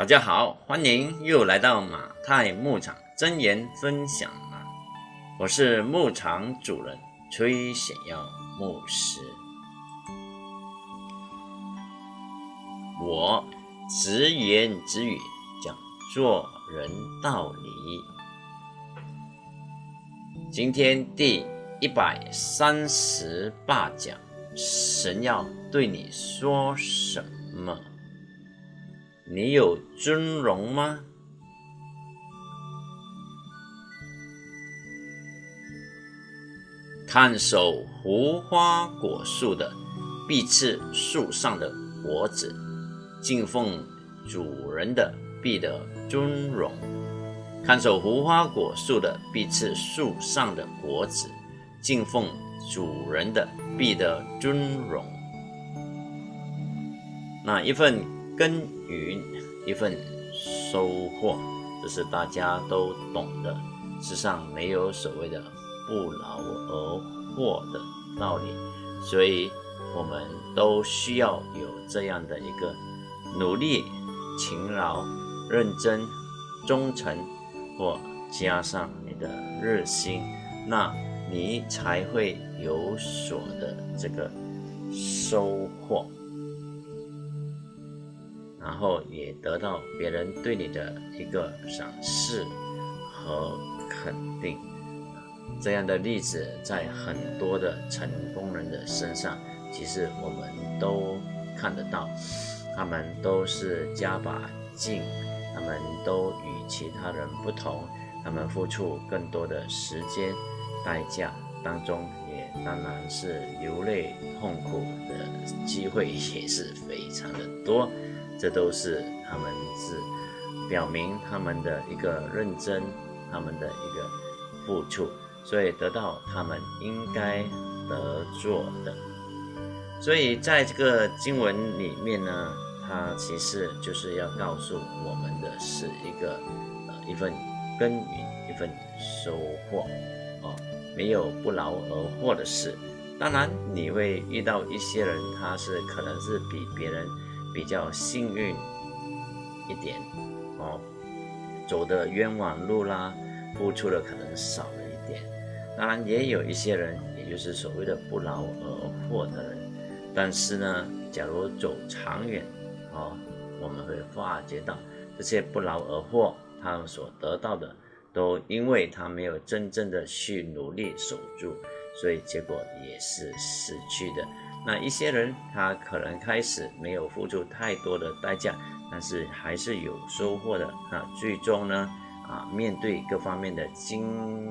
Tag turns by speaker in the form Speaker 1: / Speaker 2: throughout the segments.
Speaker 1: 大家好，欢迎又来到马太牧场真言分享啊！我是牧场主人崔显耀牧师。我直言直语讲做人道理。今天第一百三十八讲，神要对你说什么？你有尊荣吗？看守无花果树的，必吃树上的果子；敬奉主人的，必得尊荣。看守无花果树的，必吃树上的果子；敬奉主人的，必得尊荣。那一份？耕耘一份收获，这是大家都懂的。世上没有所谓的不劳而获的道理，所以我们都需要有这样的一个努力、勤劳、认真、忠诚，或加上你的热心，那你才会有所的这个收获。然后也得到别人对你的一个赏识和肯定，这样的例子在很多的成功人的身上，其实我们都看得到，他们都是加把劲，他们都与其他人不同，他们付出更多的时间代价当中，也当然是流泪痛苦的机会也是非常的多。这都是他们是表明他们的一个认真，他们的一个付出，所以得到他们应该得做的。所以在这个经文里面呢，它其实就是要告诉我们的是一个呃一份耕耘，一份收获哦，没有不劳而获的事。当然你会遇到一些人，他是可能是比别人。比较幸运一点哦，走的冤枉路啦，付出的可能少了一点。当然也有一些人，也就是所谓的不劳而获的人。但是呢，假如走长远哦，我们会发觉到这些不劳而获，他们所得到的，都因为他没有真正的去努力守住，所以结果也是失去的。那一些人，他可能开始没有付出太多的代价，但是还是有收获的啊。最终呢，啊，面对各方面的竞，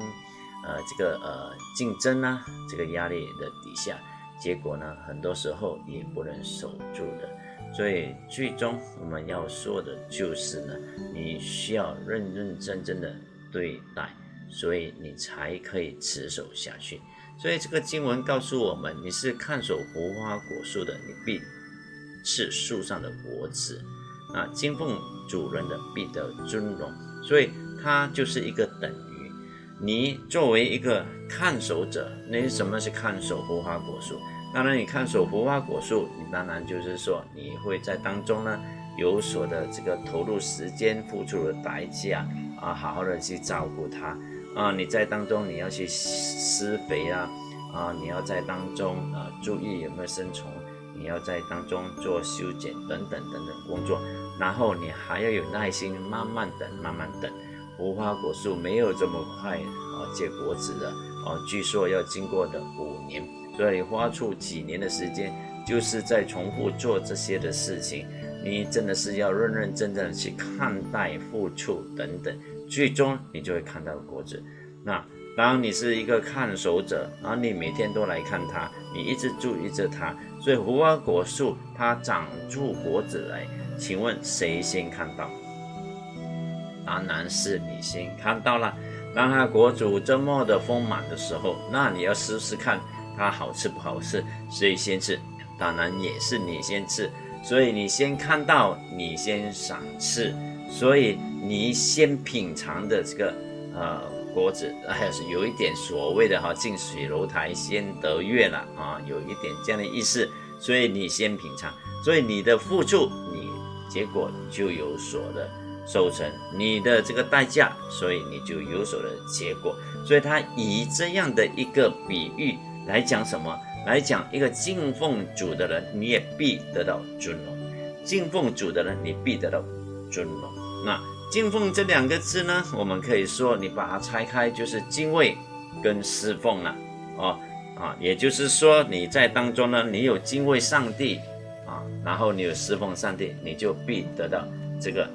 Speaker 1: 呃，这个呃竞争啊，这个压力的底下，结果呢，很多时候也不能守住的。所以最终我们要说的就是呢，你需要认认真真的对待，所以你才可以持守下去。所以这个经文告诉我们：你是看守无花果树的，你必吃树上的果子；啊，敬奉主人的必得尊荣。所以它就是一个等于你作为一个看守者，那什么是看守无花果树？当然，你看守无花果树，你当然就是说你会在当中呢有所的这个投入时间、付出的代价啊，好好的去照顾它。啊，你在当中你要去施肥啊，啊，你要在当中啊注意有没有生虫，你要在当中做修剪等等等等工作，然后你还要有耐心，慢慢等，慢慢等。无花果树没有这么快啊结果子的，啊，据说要经过的五年，所以花出几年的时间，就是在重复做这些的事情。你真的是要认认真真的去看待、付出等等。最终你就会看到果子。那当你是一个看守者，然后你每天都来看它，你一直注意着它，所以无花果树它长出果子来，请问谁先看到？当然是你先看到了。当它果主这么的丰满的时候，那你要试试看它好吃不好吃，谁先吃？当然也是你先吃。所以你先看到，你先赏赐。所以你先品尝的这个呃果子，还是有一点所谓的哈近水楼台先得月了啊，有一点这样的意思。所以你先品尝，所以你的付出，你结果就有所的收成。你的这个代价，所以你就有所的结果。所以他以这样的一个比喻来讲什么？来讲一个敬奉主的人，你也必得到尊荣；敬奉主的人，你必得到尊荣。那敬奉这两个字呢？我们可以说，你把它拆开，就是敬畏跟侍奉了。哦啊，也就是说，你在当中呢，你有敬畏上帝啊，然后你有侍奉上帝，你就必得到这个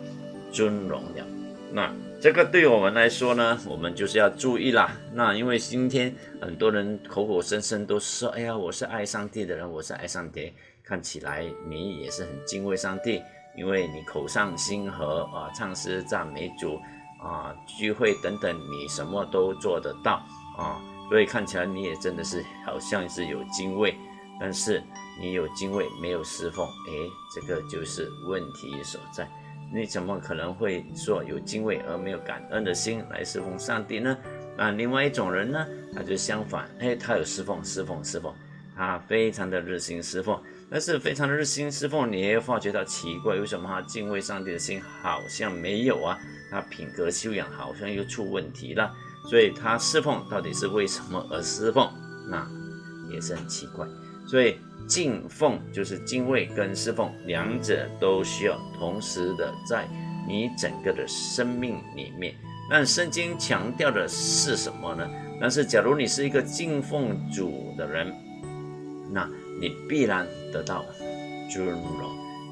Speaker 1: 尊荣了。那这个对我们来说呢，我们就是要注意啦。那因为今天很多人口口声声都说，哎呀，我是爱上帝的人，我是爱上帝，看起来你也是很敬畏上帝。因为你口上心和啊，唱诗赞美主啊，聚会等等，你什么都做得到啊，所以看起来你也真的是好像是有敬畏，但是你有敬畏没有侍奉，哎，这个就是问题所在。你怎么可能会说有敬畏而没有感恩的心来侍奉上帝呢？那另外一种人呢，他就相反，哎，他有侍奉，侍奉，侍奉，他非常的热心侍奉。但是非常的热心侍奉，你也发觉到奇怪，为什么他敬畏上帝的心好像没有啊？他品格修养好像又出问题了，所以他侍奉到底是为什么而侍奉？那也是很奇怪。所以敬奉就是敬畏跟侍奉两者都需要同时的在你整个的生命里面。那圣经强调的是什么呢？但是假如你是一个敬奉主的人，那。你必然得到尊荣，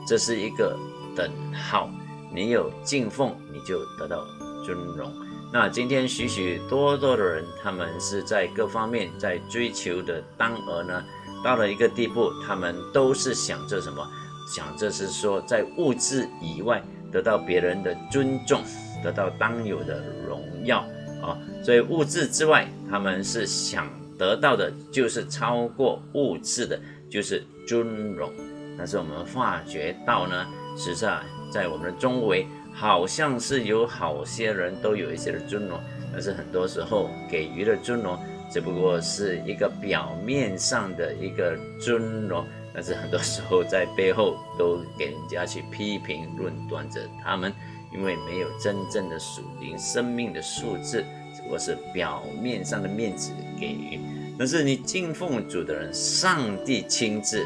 Speaker 1: 这是一个等号。你有敬奉，你就得到尊荣。那今天许许多多的人，他们是在各方面在追求的当儿呢，到了一个地步，他们都是想着什么？想着是说，在物质以外得到别人的尊重，得到当有的荣耀啊。所以物质之外，他们是想得到的，就是超过物质的。就是尊荣，但是我们发觉到呢，实际上在我们的周围，好像是有好些人都有一些的尊荣，但是很多时候给予的尊荣只不过是一个表面上的一个尊荣，但是很多时候在背后都给人家去批评论断着他们，因为没有真正的属灵生命的素质，只不过是表面上的面子给予。但是你敬奉主的人，上帝亲自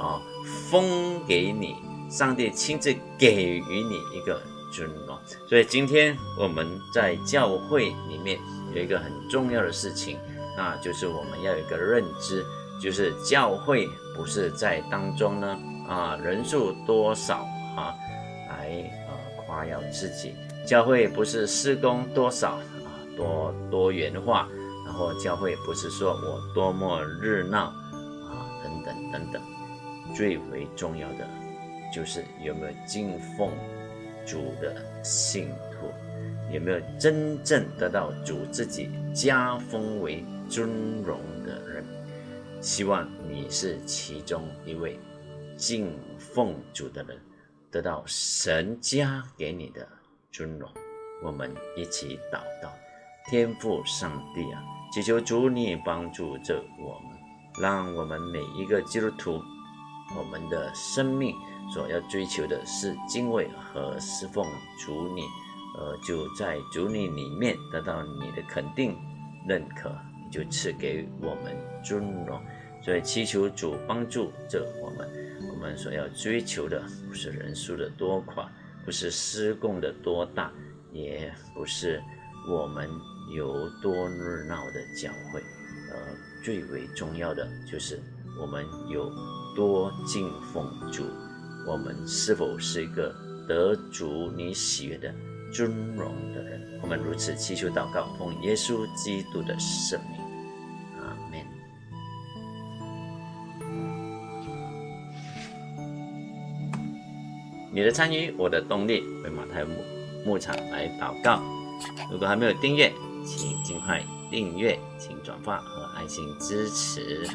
Speaker 1: 啊封给你，上帝亲自给予你一个尊荣。所以今天我们在教会里面有一个很重要的事情，那就是我们要有一个认知，就是教会不是在当中呢啊人数多少啊来呃夸耀自己，教会不是施工多少啊多多元化。然后教会不是说我多么热闹啊，等等等等，最为重要的就是有没有敬奉主的信徒，有没有真正得到主自己加封为尊荣的人。希望你是其中一位敬奉主的人，得到神家给你的尊荣。我们一起祷告，天父上帝啊！祈求主你帮助着我们，让我们每一个基督徒，我们的生命所要追求的是敬畏和侍奉主你，呃，就在主你里面得到你的肯定、认可，你就赐给我们尊荣。所以祈求主帮助着我们，我们所要追求的不是人数的多寡，不是施供的多大，也不是我们。有多热闹的教会，呃，最为重要的就是我们有多敬奉主，我们是否是一个得主你喜悦的尊荣的人？我们如此祈求祷告，奉耶稣基督的圣名，阿门。你的参与，我的动力，为马太牧牧场来祷告。如果还没有订阅，请尽快订阅，请转发和爱心支持。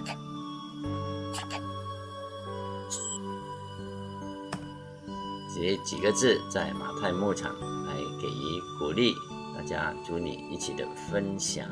Speaker 1: 写几个字在马太牧场来给予鼓励，大家祝你一起的分享。